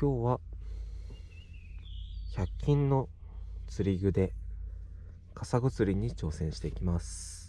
今日は100均の釣り具でカサゴ釣りに挑戦していきます。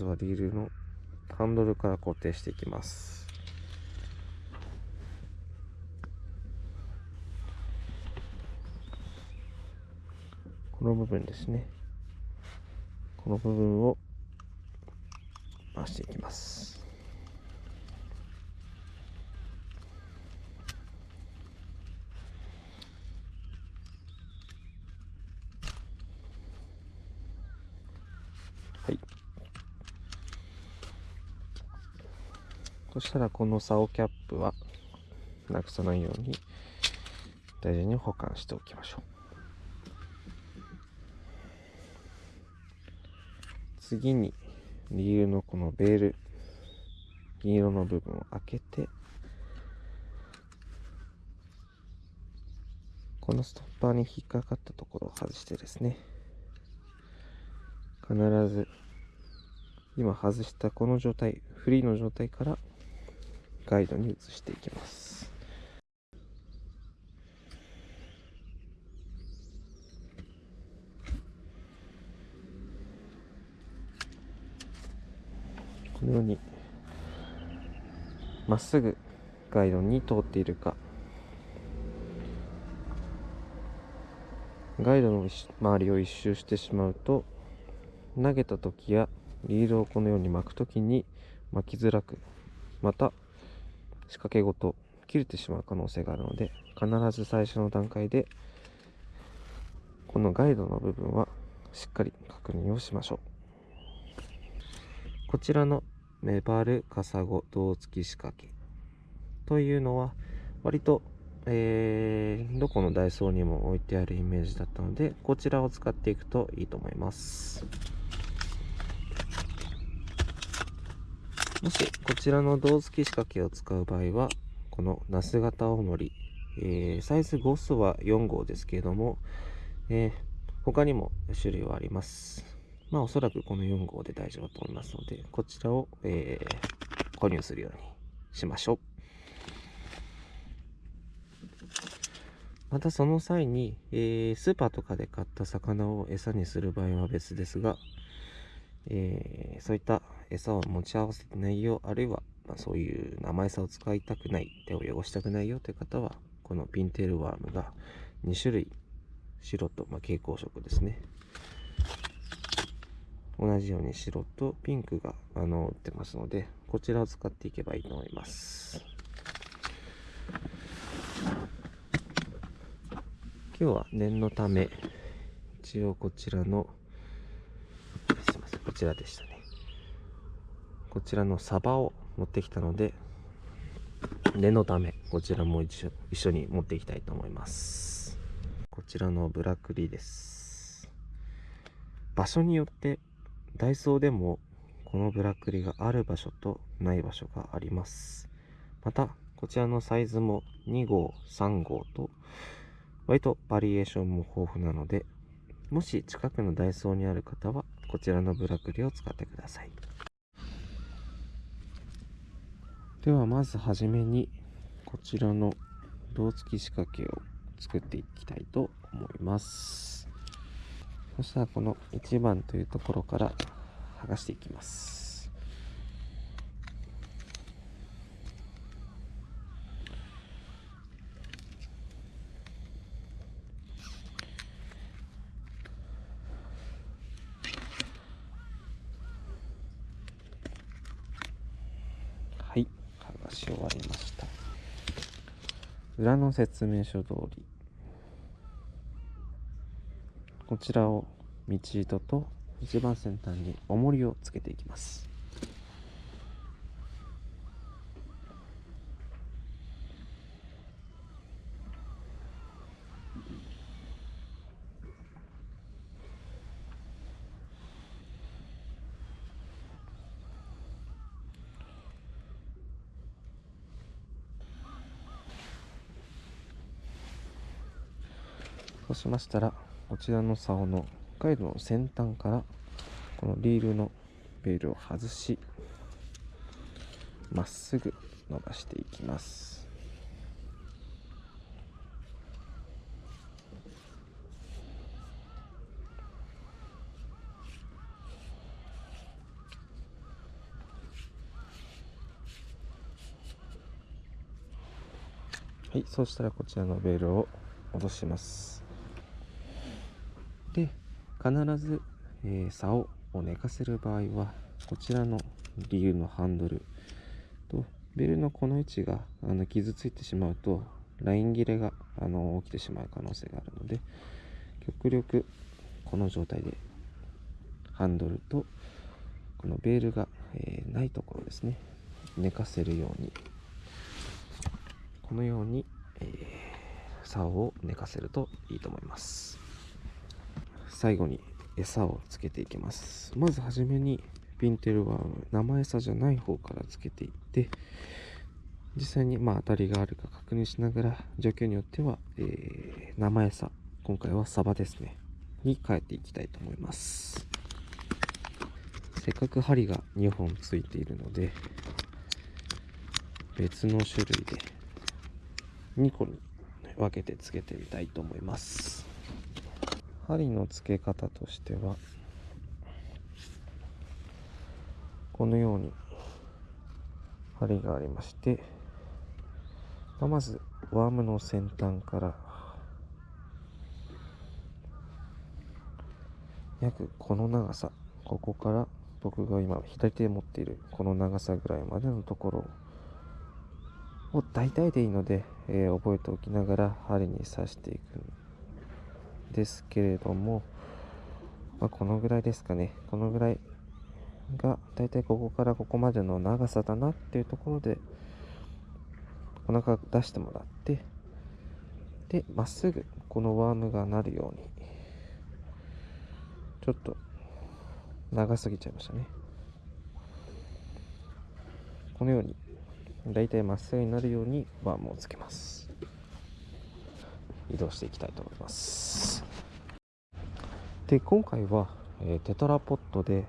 ずはリールのハンドルから固定していきます。この部分ですね。この部分を回していきます。そしたらこの竿キャップはなくさないように大事に保管しておきましょう。次にリールのこのベール銀色の部分を開けてこのストッパーに引っかかったところを外してですね。必ず今外したこの状態フリーの状態からガイドに移していきます。このようにまっすぐガイドに通っているか。ガイドの周りを一周してしまうと投げた時やリードをこのように巻く時に巻きづらくまた仕掛けごと切れてしまう可能性があるので必ず最初の段階でこのガイドの部分はしっかり確認をしましょう。こちらのメバルカサゴ胴付き仕掛けというのは割と、えー、どこのダイソーにも置いてあるイメージだったのでこちらを使っていくといいと思います。もしこちらの胴付き仕掛けを使う場合はこのナス型大のり、えー、サイズ5スは4号ですけれども、えー、他にも種類はあります。まあおそらくこの4号で大丈夫と思いますのでこちらを、えー、購入するようにしましょう。またその際に、えー、スーパーとかで買った魚を餌にする場合は別ですが、えー、そういった餌を持ち合わせてないよ、あるいは、まあ、そういう生餌を使いたくない、手を汚したくないよという方は、このピンテールワームが2種類、白と、まあ、蛍光色ですね。同じように白とピンクがあの売ってますので、こちらを使っていけばいいと思います。今日は念のため、一応こちらの、こちらでしたね。こちらのサバを持ってきたので念のためこちらも一緒一緒に持っていきたいと思います。こちらのブラクリです。場所によってダイソーでもこのブラックリがある場所とない場所があります。またこちらのサイズも2号3号と割とバリエーションも豊富なのでもし近くのダイソーにある方はこちらのブラクリを使ってください。ではまずはじめにこちらの胴付き仕掛けを作っていきたいと思います。そしたらこの1番というところから剥がしていきます。し終わりました。裏の説明書通り。こちらを道糸と一番先端に重りをつけていきます。しましたらこちらの竿のガイドの先端からこのリールのベールを外しまっすぐ伸ばしていきます。はいそうしたらこちらのベールを戻します。必ず、えー、竿を寝かせる場合はこちらのリールのハンドルとベルのこの位置があの傷ついてしまうとライン切れがあの起きてしまう可能性があるので極力この状態でハンドルとこのベールが、えー、ないところですね。寝かせるように。このように、えー、竿を寝かせるといいと思います。最後に餌をつけていきます。まずはじめにピンテルワーム生餌じゃない方からつけていって実際にまあ当たりがあるか確認しながら状況によっては、えー、生餌今回はサバですね。に変えていきたいと思います。せっかく針が2本ついているので別の種類で2個に分けてつけてみたいと思います。針の付け方としてはこのように針がありまして、ま、まずワームの先端から約この長さここから僕が今左手で持っているこの長さぐらいまでのところを大体でいいので、えー、覚えておきながら針に刺していくんですけれども、まあ、このぐらいですかね。このぐらいがだいたいここからここまでの長さだなっていうところでお腹出してもらってでまっすぐこのワームがなるようにちょっと長すぎちゃいましたね。このようにだいたいまっすぐになるようにワームをつけます。移動していきたいと思います。で今回は、えー、テトラポットで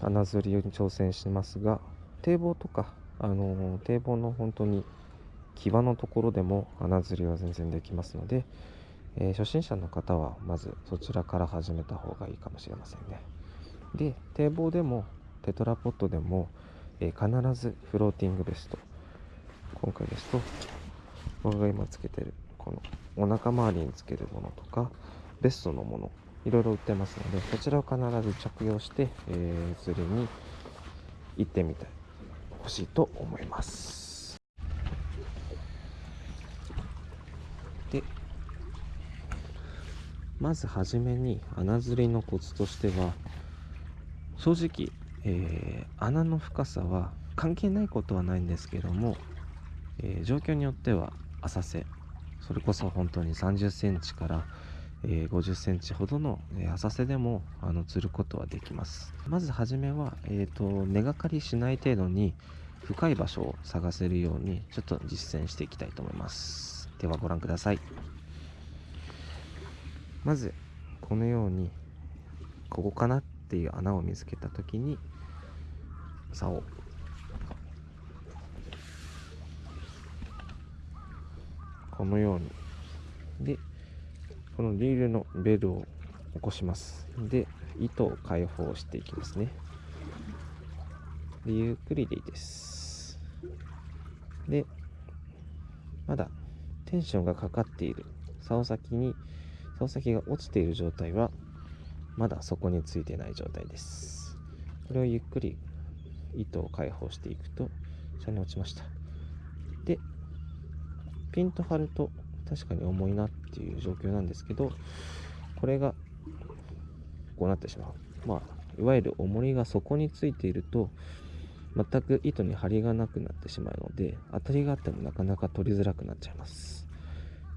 穴釣りに挑戦しますが堤防とか、あのー、堤防の本当に際のところでも穴釣りは全然できますので、えー、初心者の方はまずそちらから始めた方がいいかもしれませんね。で堤防でもテトラポットでも、えー、必ずフローティングベスト今回ですと僕が今つけてるこのお腹周りにつけるものとかベストのものいろいろ売ってますのでこちらを必ず着用して、えー、釣りに行ってみてほしいと思います。でまずはじめに穴釣りのコツとしては正直、えー、穴の深さは関係ないことはないんですけども、えー、状況によっては浅瀬それこそ本当に30センチから、え、50センチほどの、浅瀬でもあの釣ることはできます。まずはじめは、えーと、根がかりしない程度に深い場所を探せるようにちょっと実践していきたいと思います。ではご覧ください。まずこのようにここかなっていう穴を見つけた時に竿。このように。でこのリールのベルを起こします。で糸を解放していきますね。でゆっくりでいいです。でまだテンションがかかっている。竿先に竿先が落ちている状態はまだそこについてない状態です。これをゆっくり糸を解放していくと下に落ちました。でピンと張ると確かに重いなっていう状況なんですけどこれがこうなってしまう。まあいわゆる重りが底についていると全く糸に張りがなくなってしまうので当たりがあってもなかなか取りづらくなっちゃいます。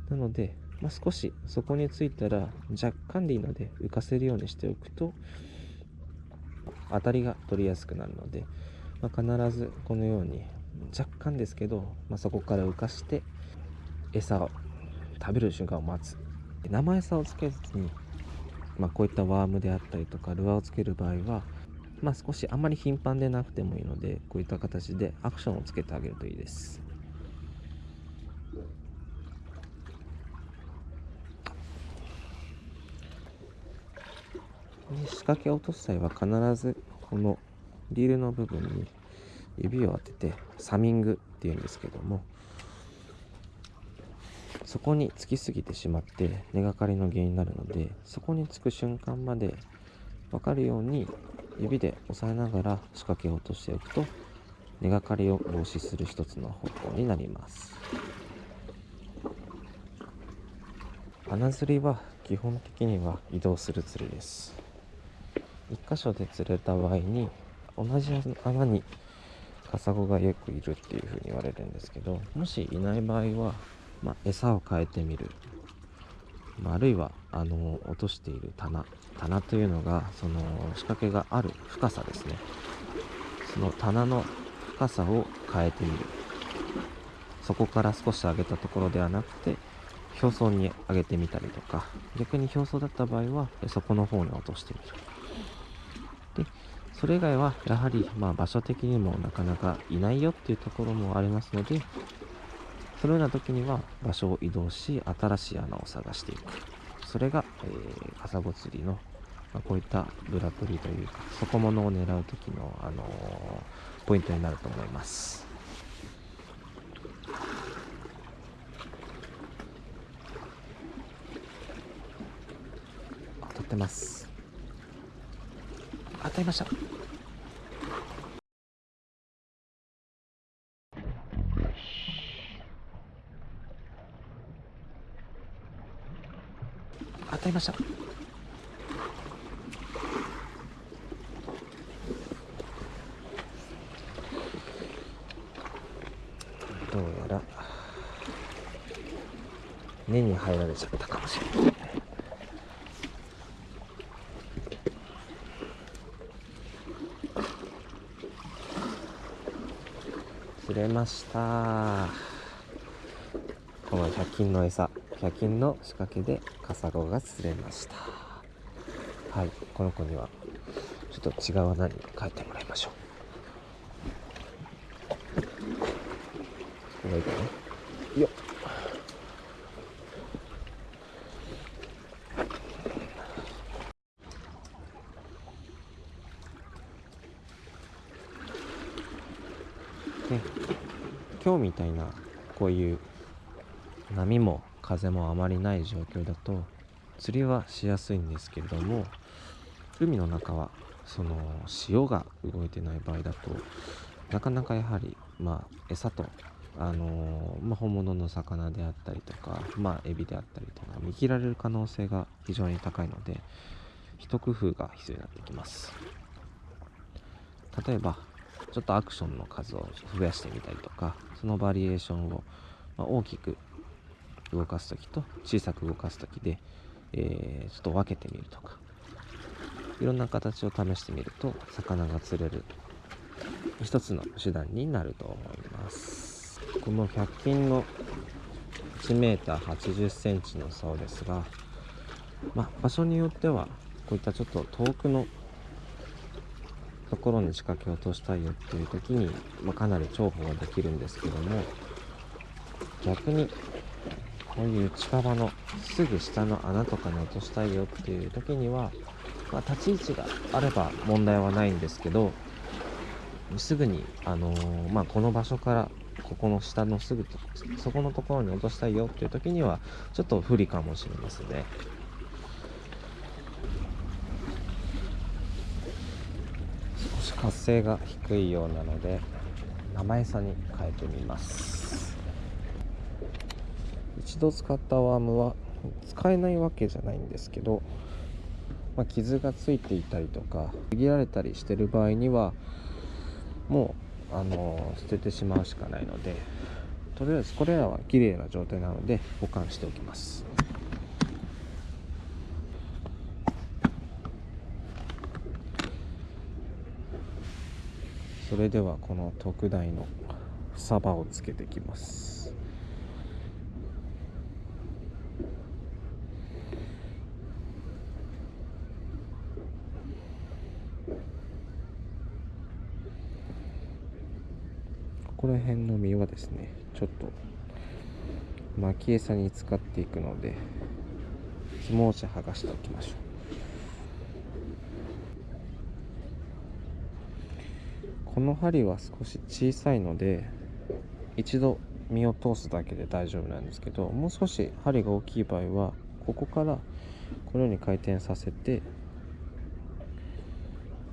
なので、まあ、少し底についたら若干でいいので浮かせるようにしておくと当たりが取りやすくなるので、まあ、必ずこのように若干ですけど、まあ、そこから浮かして餌を食べる瞬間を待つ。生餌をつけずに、まあ、こういったワームであったりとかルアーをつける場合は、まあ、少しあんまり頻繁でなくてもいいのでこういった形でアクションをつけてあげるといいです。仕掛けを落とす際は必ずこのリールの部分に指を当ててサミングっていうんですけどもそこにつきすぎてしまって根がかりの原因になるのでそこにつく瞬間まで分かるように指で押さえながら仕掛けを落としておくと根がかりを防止する一つの方法になります。穴釣りは基本的には移動する釣りです。1箇所で釣れた場合に同じ穴にカサゴがよくいるっていうふうに言われるんですけどもしいない場合は、まあ、餌を変えてみる、まあ、あるいはあの落としている棚。棚というのがその仕掛けがある深さですね。その棚の深さを変えてみる。そこから少し上げたところではなくて表層に上げてみたりとか。逆に表層だった場合はそこの方に落としてみる。でそれ以外はやはりま場所的にもなかなかいないよっていうところもありますのでそのような時には場所を移動し新しい穴を探していく。それが、えー、カサゴ釣りの、まあ、こういったブラプリというか底物を狙う時の、あのー、ポイントになると思います。当たってます。当たりました。当たりました。どうやら根に入られちゃったかもしれない。釣れました。この100均の餌100均の仕掛けでカサゴが釣れました。はいこの子にはちょっと違う穴に帰ってもらいましょう。ここがいいかな？よっ。ね、今日みたいなこういう波も風もあまりない状況だと釣りはしやすいんですけれども海の中はその潮が動いてない場合だとなかなかやはりまあ餌とあのまあ、本物の魚であったりとか、まあ、エビであったりとか見切られる可能性が非常に高いので一工夫が必要になってきます。例えばちょっとアクションの数を増やしてみたりとかそのバリエーションを、ま大きく動かす時と小さく動かす時で、えー、ちょっと分けてみるとか。いろんな形を試してみると魚が釣れる。一つの手段になると思います。この100均の 1m80cm の竿ですが、まあ、場所によってはこういったちょっと遠くのところに仕掛けを落としたいよっていう時に、まあ、かなり重宝ができるんですけども逆にこういう近場のすぐ下の穴とかに落としたいよっていう時には、まあ、立ち位置があれば問題はないんですけどすぐに、あのー、まあ、この場所からここの下のすぐそこのところに落としたいよっていう時にはちょっと不利かもしれませんね。活性が低いようなので生餌に変えてみます一度使ったワームは使えないわけじゃないんですけど、まあ、傷がついていたりとかちぎられたりしてる場合にはもうあの捨ててしまうしかないのでとりあえずこれらは綺麗な状態なので保管しておきます。それではこの特大のサバをつけていきますこら辺の実はですね。ちょっと。巻き餌に使っていくので。もうち剥がしておきましょう。この針は少し小さいので一度身を通すだけで大丈夫なんですけどもう少し針が大きい場合はここからこのように回転させて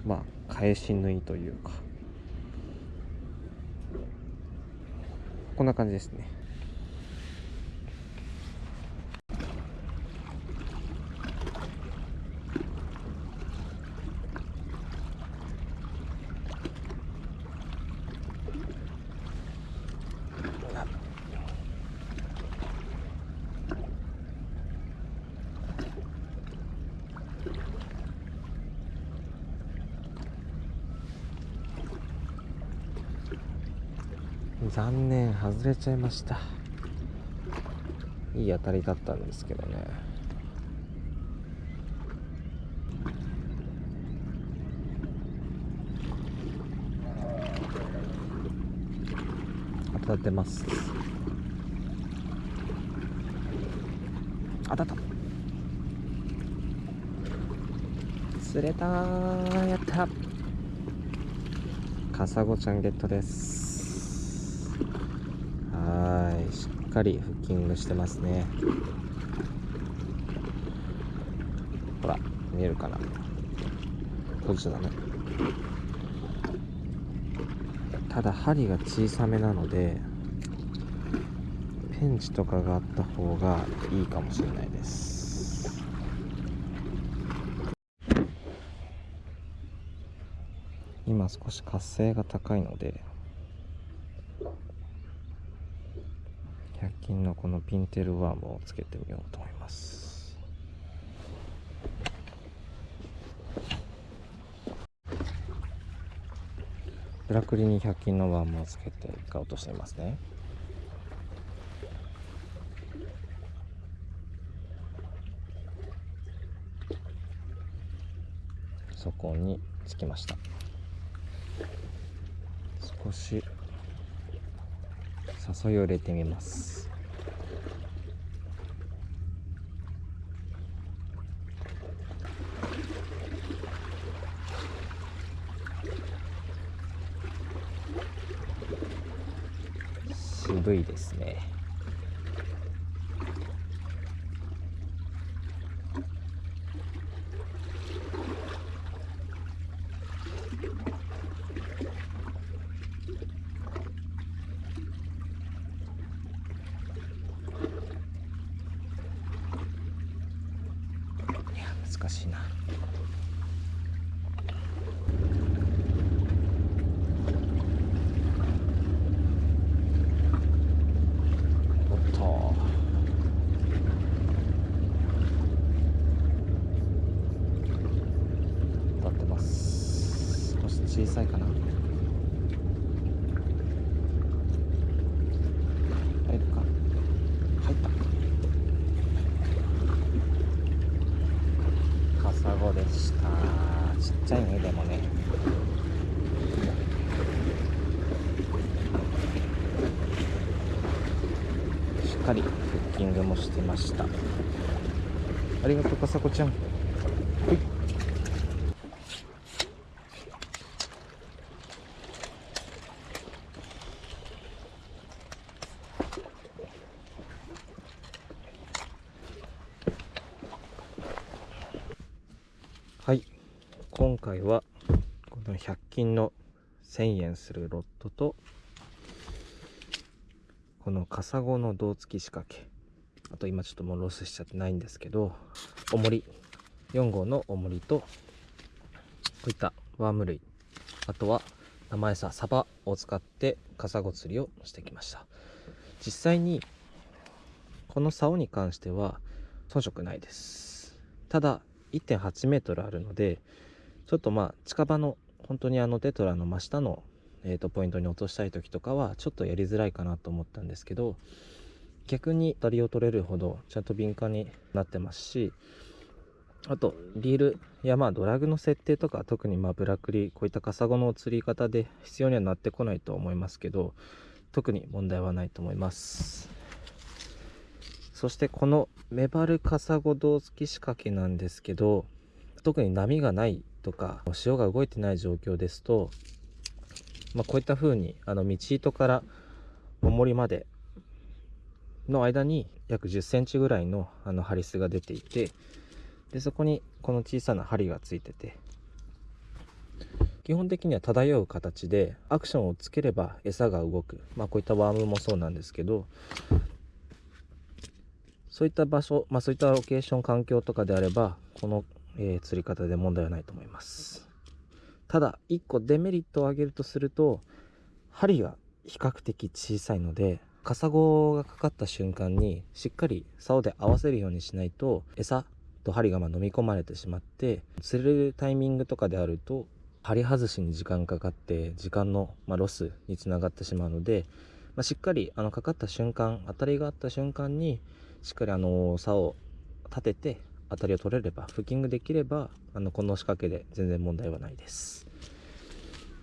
まあ返し縫いというか。こんな感じですね。残念外れちゃいました。いい当たりだったんですけどね。当たってます。当たった。釣れたやった。カサゴちゃんゲットですはいしっかりフッキングしてますね。ほら見えるかな。閉じちゃダメただ針が小さめなのでペンチとかがあった方がいいかもしれないです。今少し活性が高いので100均のこのピンテルワームをつけてみようと思います。ブラクリに100均のワームをつけて一回落としてみますね。そこにつきました。少し誘いを入れてみます。渋いですねいや難しいなおっと当たってます少し小さいかな入るか入ったカサゴでしたちっちゃいねでもねしっかりフッキングもしてました。ありがとうカサゴちゃん。はい。はい。今回はこの100均の1000円するロットとこのカサゴの胴付き仕掛け。あと今ちょっともうロスしちゃってないんですけど重り。4号の重りとこういったワーム類。あとは生餌サバを使ってカサゴ釣りをしてきました。実際にこの竿に関しては遜色ないです。ただ1.8メートルあるのでちょっとまあ近場の本当にあのテトラの真下の、えー、とポイントに落としたい時とかはちょっとやりづらいかなと思ったんですけど逆に当たりを取れるほどちゃんと敏感になってますしあとリールやまあドラグの設定とか特にまあブラクリこういったカサゴの釣り方で必要にはなってこないと思いますけど特に問題はないと思います。そしてこのメバルカサゴ胴付き仕掛けなんですけど特に波がないとか潮が動いてない状況ですと、まあ、こういった風にあの道糸から重りまでの間に約1 0センチぐらいのあのハリスが出ていてでそこにこの小さな針がついてて基本的には漂う形でアクションをつければ餌が動く。まあこういったワームもそうなんですけどそういった場所、まあ、そういったロケーション環境とかであればこの、えー、釣り方で問題はないと思います。ただ1個デメリットを挙げるとすると針が比較的小さいのでカサゴがかかった瞬間にしっかり竿で合わせるようにしないと餌と針がま飲み込まれてしまって釣れるタイミングとかであると針外しに時間かかって時間の、まロスにつながってしまうので、まあ、しっかりあのかかった瞬間当たりがあった瞬間にしっかりあの竿を立てて当たりを取れればフッキングできればあのこの仕掛けで全然問題はないです。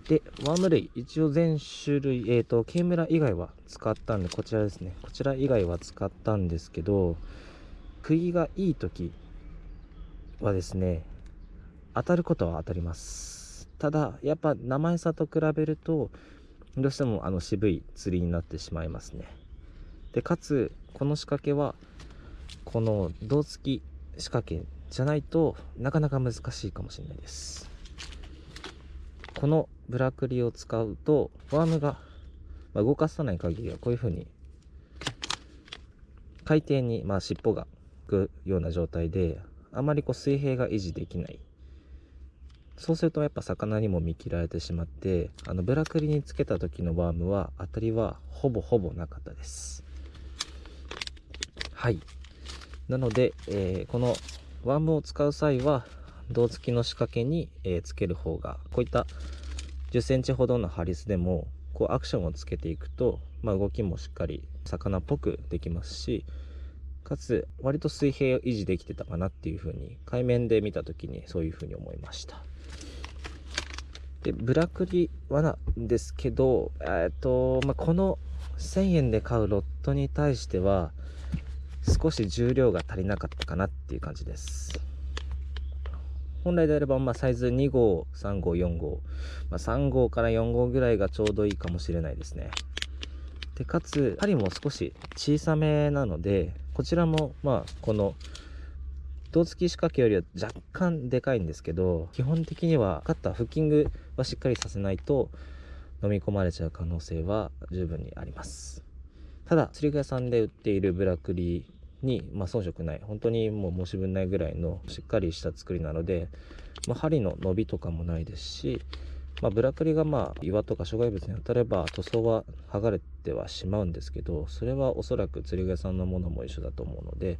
でワーム類一応全種類えっ、ー、とケイムラ以外は使ったんでこちらですね。こちら以外は使ったんですけど釘がいい時はですね当たることは当たります。ただやっぱ生餌と比べるとどうしてもあの渋い釣りになってしまいますね。でかつこの仕掛けはこの胴付き仕掛けじゃないとなかなか難しいかもしれないです。このブラクリを使うとワームが動かさない限りはこういう風に海底にまあ尻尾がくような状態であまりこう水平が維持できない。そうするとやっぱ魚にも見切られてしまってあのブラクリにつけた時のワームは当たりはほぼほぼなかったです。はい。なので、えー、このワームを使う際は胴付きの仕掛けに、え、つける方がこういった1 0センチほどのハリスでもこうアクションをつけていくと、まあ、動きもしっかり魚っぽくできますしかつ割と水平を維持できてたかなっていう風に海面で見た時にそういう風に思いました。でブラクリはなんですけどえっと、まあ、この1000円で買うロットに対しては少し重量が足りなかったかなっていう感じです。本来であればまあサイズ2号3号4号、まあ、3号から4号ぐらいがちょうどいいかもしれないですね。でかつ針も少し小さめなのでこちらもまあこの胴付き仕掛けよりは若干でかいんですけど基本的にはカッターフッキングはしっかりさせないと飲み込まれちゃう可能性は十分にあります。ただ釣り具屋さんで売っているブラクリに、まあ、遜色ない。本当にもう申し分ないぐらいのしっかりした作りなので、まあ、針の伸びとかもないですしまあ、ブラクリがまあ岩とか障害物に当たれば塗装は剥がれてはしまうんですけどそれはおそらく釣り具屋さんのものも一緒だと思うので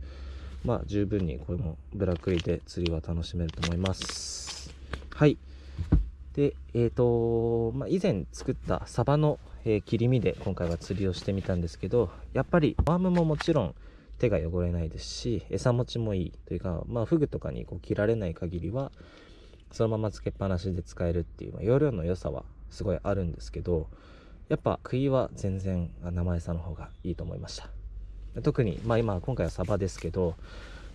まあ十分にこれもブラクリで釣りは楽しめると思います。はい。でえっ、ー、と、まあ、以前作ったサバの、えー、切り身で今回は釣りをしてみたんですけどやっぱりワームももちろん手が汚れないですし餌持ちもいいというかまあフグとかにこう切られない限りはそのままつけっぱなしで使えるっていう、まあ、容量の良さはすごいあるんですけどやっぱ杭は全然生餌の方がいいと思いました。特に、まあ、今今回はサバですけど、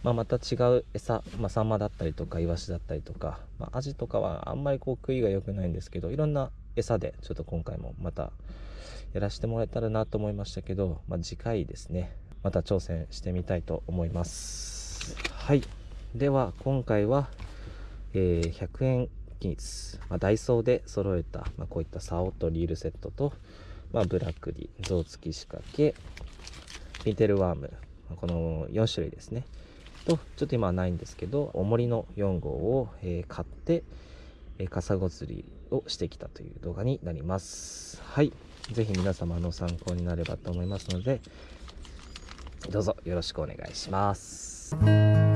まあ、また違う餌、まあ、サンマだったりとかイワシだったりとか、まあ、アジとかはあんまりこう杭が良くないんですけどいろんな餌でちょっと今回もまたやらせてもらえたらなと思いましたけど、まあ、次回ですね。また挑戦してみたいと思います。はい。では今回はえー、100円均一、まあ、ダイソーで揃えた、まあ、こういった竿とリールセットと、まあ、ブラックリ象付き仕掛けピンテルワームこの4種類ですね。とちょっと今はないんですけど重りの4号を、えー、買って、えー、カサゴ釣りをしてきたという動画になります。はい。是非皆様の参考になればと思いますのでどうぞよろしくお願いします。